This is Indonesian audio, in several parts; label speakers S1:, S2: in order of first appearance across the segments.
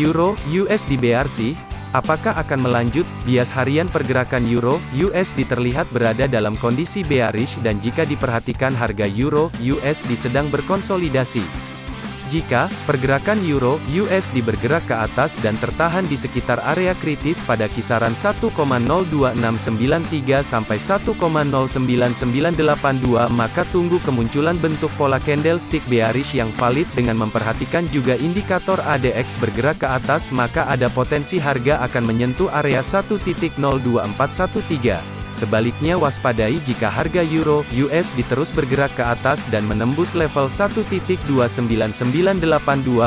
S1: Euro USD BRC Apakah akan melanjut? Bias harian pergerakan Euro USD terlihat berada dalam kondisi bearish dan jika diperhatikan harga Euro USD sedang berkonsolidasi. Jika pergerakan euro USD bergerak ke atas dan tertahan di sekitar area kritis pada kisaran 1,02693 sampai 1,09982 maka tunggu kemunculan bentuk pola candlestick bearish yang valid dengan memperhatikan juga indikator ADX bergerak ke atas maka ada potensi harga akan menyentuh area 1.02413. Sebaliknya waspadai jika harga euro USD terus bergerak ke atas dan menembus level 1.29982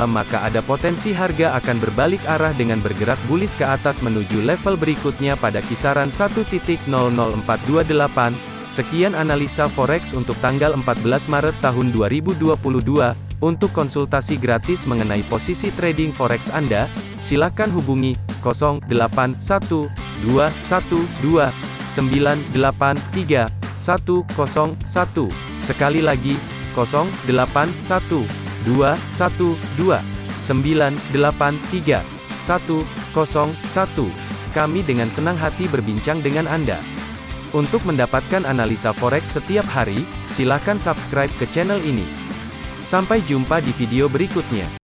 S1: maka ada potensi harga akan berbalik arah dengan bergerak bullish ke atas menuju level berikutnya pada kisaran 1.00428. Sekian analisa forex untuk tanggal 14 Maret tahun 2022. Untuk konsultasi gratis mengenai posisi trading forex Anda, silakan hubungi 081212 983 101. Sekali lagi, 081 212 983 101. Kami dengan senang hati berbincang dengan Anda. Untuk mendapatkan analisa forex setiap hari, silakan subscribe ke channel ini. Sampai jumpa di video berikutnya.